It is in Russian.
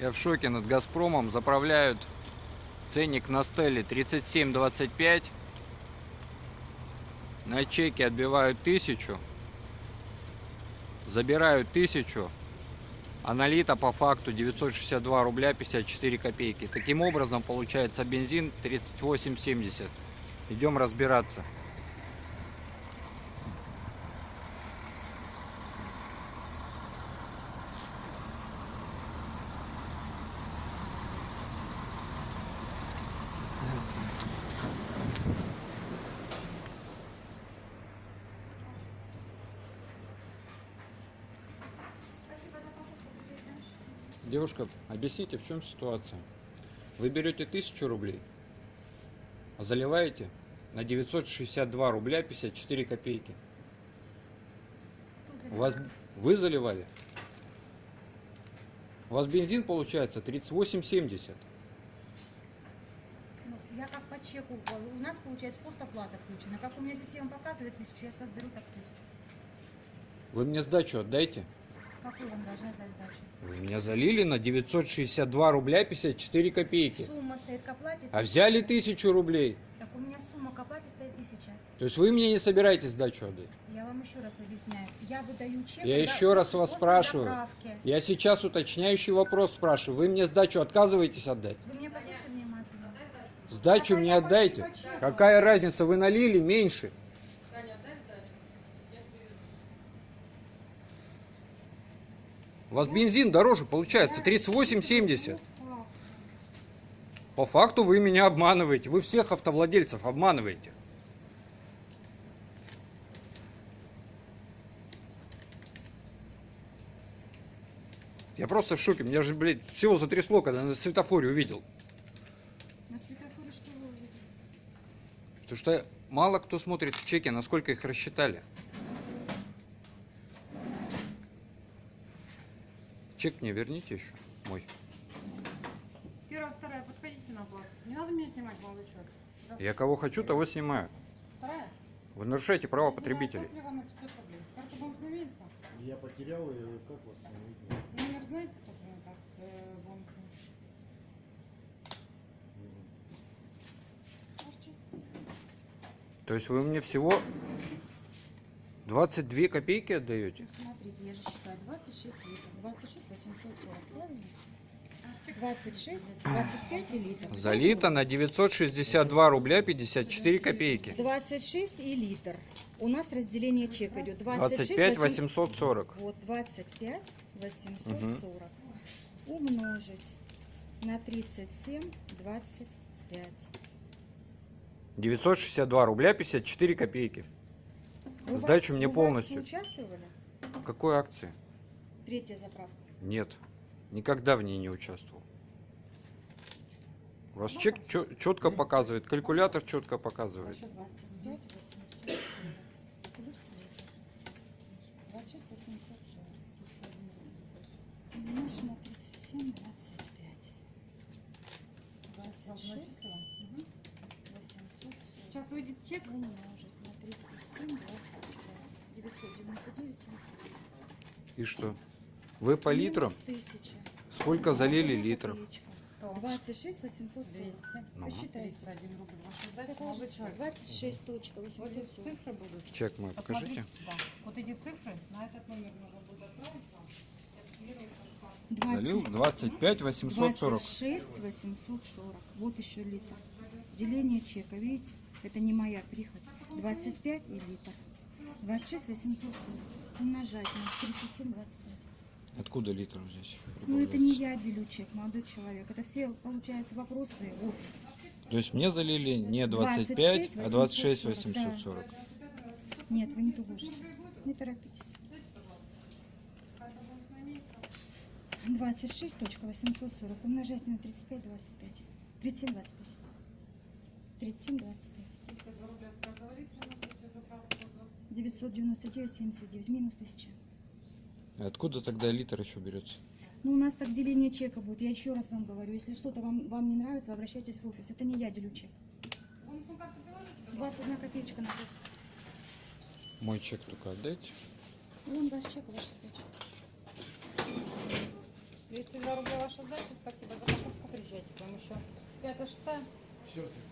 Я в шоке над Газпромом. Заправляют ценник на стеле 37.25. На чеке отбивают тысячу. Забирают тысячу. А налито по факту 962 рубля 54 копейки. Таким образом получается бензин 38.70. Идем разбираться. Девушка, объясните, в чем ситуация? Вы берете 1000 рублей, а заливаете на 962 рубля 54 копейки. У вас вы заливали? У вас бензин получается 38,70. Ну, Я как по чеку, у нас получается постоплата включена. Как у меня система показывает тысячу, я с вас беру так тысячу. Вы мне сдачу отдайте. Какую вам должна сдать сдачу? Вы меня залили на 962 рубля 54 копейки. Сумма стоит к оплате. А взяли 1000 рублей. Так у меня сумма к оплате стоит тысяча. То есть вы мне не собираетесь сдачу отдать? Я вам еще раз объясняю. Я выдаю чек. Я еще раз вас спрашиваю. заправки. Я сейчас уточняющий вопрос спрашиваю. Вы мне сдачу отказываетесь отдать? Вы меня послушайте внимательно. Сдачу мне отдайте. Какая разница, вы налили меньше. У вас бензин дороже получается 38,70. Факт. По факту вы меня обманываете. Вы всех автовладельцев обманываете. Я просто в шоке. Меня же, блядь, всего затрясло, когда на светофоре увидел. На светофоре что вы увидели? Потому что мало кто смотрит в чеке, насколько их рассчитали. Чек мне верните еще, мой. Первая, вторая, подходите на плац. Не надо меня снимать, молодой человек. Я кого хочу, того снимаю. Вторая. Вы нарушаете права потребителей. Топливо на 500 рублей. Карту будем становиться? Я потерял ее, как восстановить? Номер знаете, какой у нас э? Можете? То есть вы мне всего 22 копейки отдаете? Ну, смотрите, я же считаю 26 литров. 26 840, правильно? 26, 25 и литр. Залито на 962 рубля 54 копейки. 26 и литр. У нас разделение чека идет 26, 25 800. 840. Вот 25 840 умножить на 37 25. 962 рубля 54 копейки. Вы Сдачу мне вы полностью. участвовали? В какой акции? Третья заправка. Нет. Никогда в ней не участвовал. У вас чек четко показывает, калькулятор четко показывает. Еще 25 840 плюс литр. 26 840 умножить на 37 25. 26 Мгм. 840 Сейчас выйдет чек. умножить на 37 25. 999 79. И что? Вы по 1000. Сколько залили литров? копеечка. 100, 26 840. 200, Ну. Посчитайте. 31 рубль. Ваша сдача, Так, молодой человек. 26 точка Вот здесь 840. цифры будут. Чек мой покажите. Посмотрите, Да. Вот эти цифры, на этот номер нужно будет отправить вам. Залил 25 840. 26 840. Вот еще литр. Деление чека, видите? Это не моя прихоть. 25 и литр. 26 840. Умножать на 37 25. Откуда литров здесь? Ну это не я делю чек, молодой человек. Это все, получается, вопросы офис. То есть мне залили не 25, 26 а 26 840, 840. Нет, вы не доложите. Не торопитесь. 26 точка 840 умножать на 35 25. 37 25. 37 25. 52 рубля говорится, у нас если заправка то 999 79 минус 1000. Откуда тогда литр еще берется? Ну, у нас так деление чека будет. Я еще раз вам говорю, если что-то вам, вам не нравится, обращайтесь в офис. Это не я делю чек. Бонусную карту приложите, пожалуйста. 21 копеечка на кассе. Мой чек только отдайте. Вон ваш чек, ваша сдача. 202 рубля ваша сдача, спасибо за покупку, приезжайте к вам еще. Пятая, шестая, Четвертый.